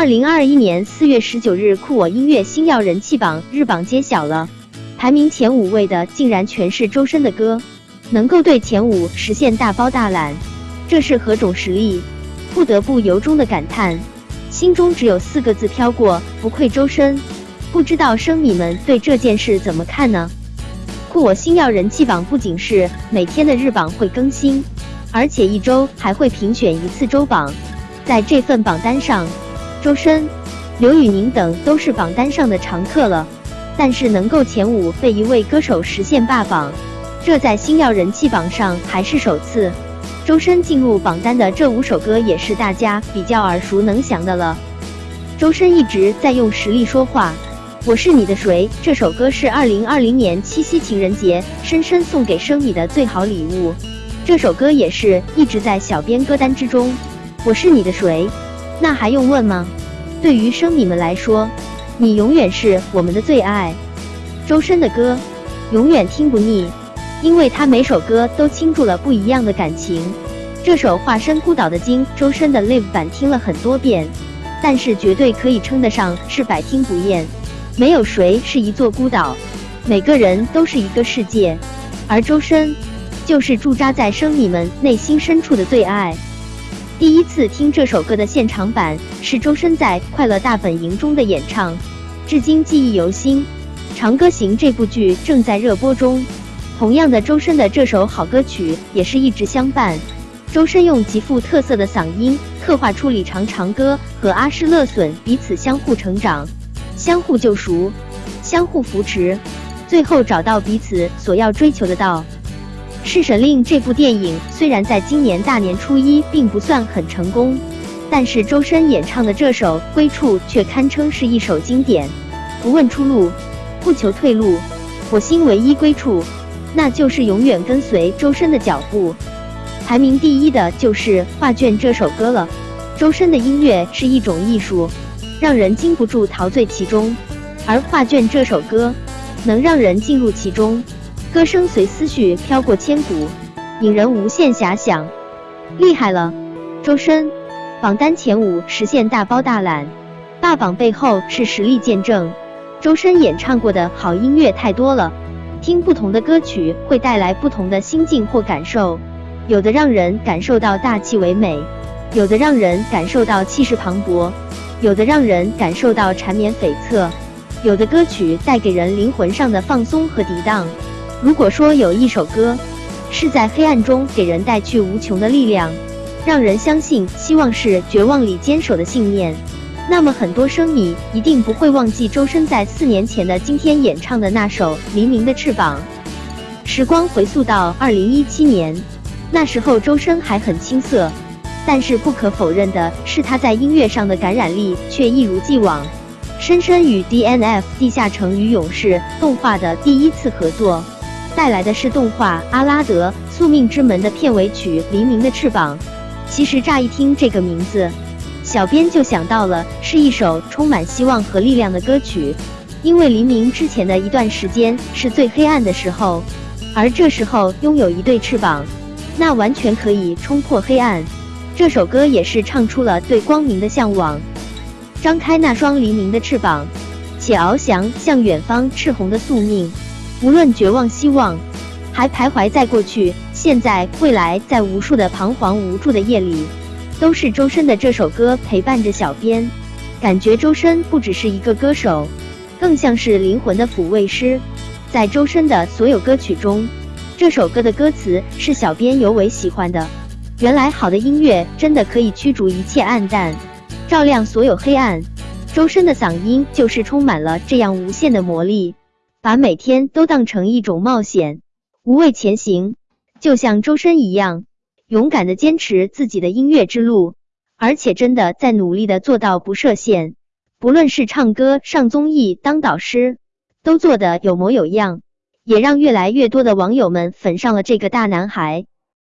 二零二一年四月十九日，酷我音乐星耀人气榜日榜揭晓了，排名前五位的竟然全是周深的歌，能够对前五实现大包大揽，这是何种实力？不得不由衷的感叹，心中只有四个字飘过：不愧周深。不知道生米们对这件事怎么看呢？酷我星耀人气榜不仅是每天的日榜会更新，而且一周还会评选一次周榜，在这份榜单上。周深、刘宇宁等都是榜单上的常客了，但是能够前五被一位歌手实现霸榜，这在星耀人气榜上还是首次。周深进入榜单的这五首歌也是大家比较耳熟能详的了。周深一直在用实力说话，《我是你的谁》这首歌是二零二零年七夕情人节深深送给生米的最好礼物，这首歌也是一直在小编歌单之中。我是你的谁？那还用问吗？对于生米们来说，你永远是我们的最爱。周深的歌永远听不腻，因为他每首歌都倾注了不一样的感情。这首《化身孤岛的鲸》，周深的 live 版听了很多遍，但是绝对可以称得上是百听不厌。没有谁是一座孤岛，每个人都是一个世界，而周深就是驻扎在生米们内心深处的最爱。第一次听这首歌的现场版是周深在《快乐大本营》中的演唱，至今记忆犹新。《长歌行》这部剧正在热播中，同样的，周深的这首好歌曲也是一直相伴。周深用极富特色的嗓音刻画出李长长歌和阿诗勒隼彼此相互成长、相互救赎、相互扶持，最后找到彼此所要追求的道。《侍神令》这部电影虽然在今年大年初一并不算很成功，但是周深演唱的这首《归处》却堪称是一首经典。不问出路，不求退路，我心唯一归处，那就是永远跟随周深的脚步。排名第一的就是《画卷》这首歌了。周深的音乐是一种艺术，让人禁不住陶醉其中，而《画卷》这首歌能让人进入其中。歌声随思绪飘过千古，引人无限遐想。厉害了，周深！榜单前五实现大包大揽，霸榜背后是实力见证。周深演唱过的好音乐太多了，听不同的歌曲会带来不同的心境或感受，有的让人感受到大气唯美，有的让人感受到气势磅礴，有的让人感受到缠绵悱恻，有的歌曲带给人灵魂上的放松和涤荡。如果说有一首歌是在黑暗中给人带去无穷的力量，让人相信希望是绝望里坚守的信念，那么很多生米一定不会忘记周深在四年前的今天演唱的那首《黎明的翅膀》。时光回溯到二零一七年，那时候周深还很青涩，但是不可否认的是他在音乐上的感染力却一如既往。深深与 DNF 地下城与勇士动画的第一次合作。带来的是动画《阿拉德：宿命之门》的片尾曲《黎明的翅膀》。其实乍一听这个名字，小编就想到了是一首充满希望和力量的歌曲。因为黎明之前的一段时间是最黑暗的时候，而这时候拥有一对翅膀，那完全可以冲破黑暗。这首歌也是唱出了对光明的向往。张开那双黎明的翅膀，且翱翔向远方，赤红的宿命。无论绝望、希望，还徘徊在过去、现在、未来，在无数的彷徨无助的夜里，都是周深的这首歌陪伴着小编。感觉周深不只是一个歌手，更像是灵魂的抚慰师。在周深的所有歌曲中，这首歌的歌词是小编尤为喜欢的。原来好的音乐真的可以驱逐一切暗淡，照亮所有黑暗。周深的嗓音就是充满了这样无限的魔力。把每天都当成一种冒险，无畏前行，就像周深一样，勇敢的坚持自己的音乐之路，而且真的在努力的做到不设限。不论是唱歌、上综艺、当导师，都做的有模有样，也让越来越多的网友们粉上了这个大男孩。